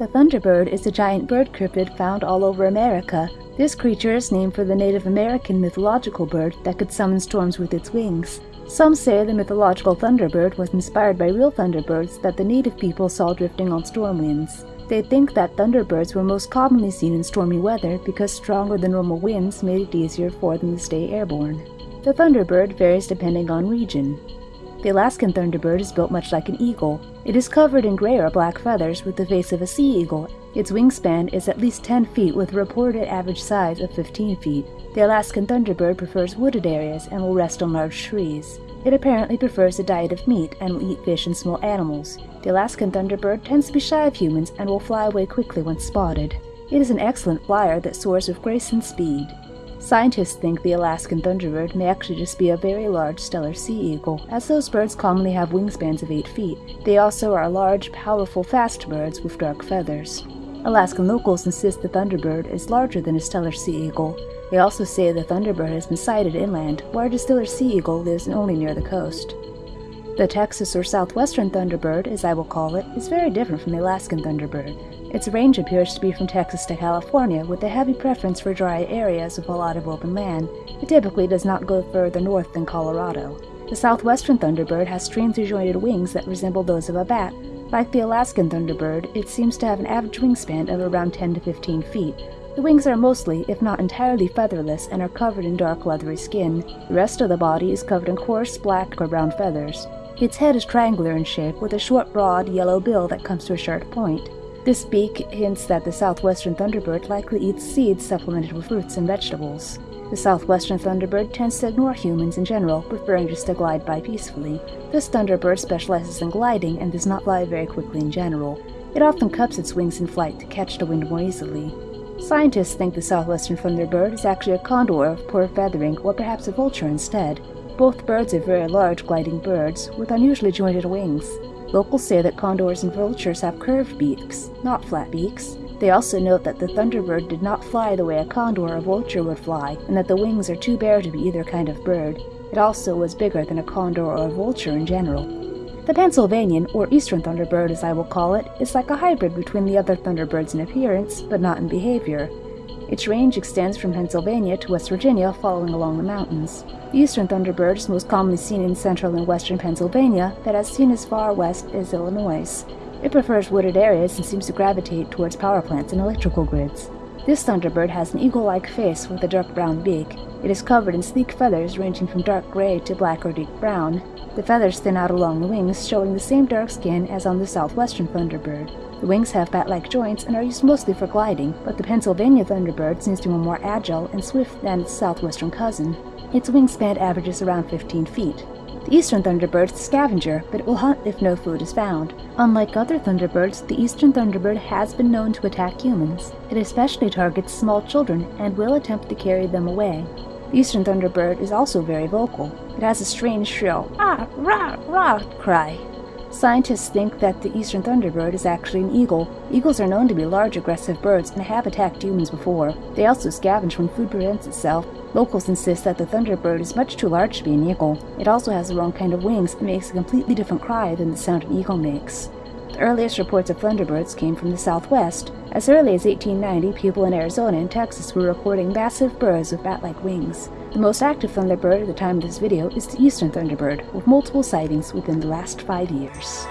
The thunderbird is a giant bird cryptid found all over America. This creature is named for the Native American mythological bird that could summon storms with its wings. Some say the mythological thunderbird was inspired by real thunderbirds that the native people saw drifting on storm winds. They think that thunderbirds were most commonly seen in stormy weather because stronger than normal winds made it easier for them to stay airborne. The thunderbird varies depending on region. The Alaskan thunderbird is built much like an eagle. It is covered in gray or black feathers with the face of a sea eagle. Its wingspan is at least 10 feet with a reported average size of 15 feet. The Alaskan thunderbird prefers wooded areas and will rest on large trees. It apparently prefers a diet of meat and will eat fish and small animals. The Alaskan thunderbird tends to be shy of humans and will fly away quickly when spotted. It is an excellent flyer that soars with grace and speed. Scientists think the Alaskan thunderbird may actually just be a very large Steller sea eagle, as those birds commonly have wingspans of 8 feet. They also are large, powerful, fast birds with dark feathers. Alaskan locals insist the thunderbird is larger than a Steller sea eagle. They also say the thunderbird has been sighted inland, while the Steller sea eagle lives only near the coast. The Texas or southwestern thunderbird, as I will call it, is very different from the Alaskan thunderbird. Its range appears to be from Texas to California, with a heavy preference for dry areas with a lot of open land. It typically does not go further north than Colorado. The southwestern thunderbird has strangely jointed wings that resemble those of a bat. Like the Alaskan thunderbird, it seems to have an average wingspan of around 10 to 15 feet. The wings are mostly, if not entirely, featherless and are covered in dark leathery skin. The rest of the body is covered in coarse black or brown feathers. Its head is triangular in shape, with a short, broad, yellow bill that comes to a sharp point. This beak hints that the southwestern thunderbird likely eats seeds supplemented with fruits and vegetables. The southwestern thunderbird tends to ignore humans in general, preferring just to glide by peacefully. This thunderbird specializes in gliding and does not fly very quickly in general. It often cups its wings in flight to catch the wind more easily. Scientists think the southwestern thunderbird is actually a condor of poor feathering or perhaps a vulture instead. Both birds are very large gliding birds with unusually jointed wings. Locals say that condors and vultures have curved beaks, not flat beaks. They also note that the thunderbird did not fly the way a condor or vulture would fly, and that the wings are too bare to be either kind of bird. It also was bigger than a condor or a vulture in general. The Pennsylvanian, or eastern thunderbird as I will call it, is like a hybrid between the other thunderbirds in appearance, but not in behavior. Its range extends from Pennsylvania to West Virginia following along the mountains. The eastern thunderbird is most commonly seen in central and western Pennsylvania, but as seen as far west as Illinois. It prefers wooded areas and seems to gravitate towards power plants and electrical grids. This thunderbird has an eagle-like face with a dark brown beak. It is covered in sleek feathers ranging from dark gray to black or deep brown. The feathers thin out along the wings, showing the same dark skin as on the southwestern thunderbird. The wings have bat-like joints and are used mostly for gliding, but the Pennsylvania thunderbird seems to be more agile and swift than its southwestern cousin. Its wingspan averages around 15 feet. The eastern thunderbird is a scavenger, but it will hunt if no food is found. Unlike other thunderbirds, the eastern thunderbird has been known to attack humans. It especially targets small children and will attempt to carry them away. The eastern thunderbird is also very vocal. It has a strange shrill ah rah rah cry Scientists think that the eastern thunderbird is actually an eagle. Eagles are known to be large, aggressive birds and have attacked humans before. They also scavenge when food presents itself. Locals insist that the thunderbird is much too large to be an eagle. It also has the wrong kind of wings and makes a completely different cry than the sound an eagle makes. The earliest reports of thunderbirds came from the southwest. As early as 1890, people in Arizona and Texas were reporting massive birds with bat-like wings. The most active thunderbird at the time of this video is the eastern thunderbird, with multiple sightings within the last five years.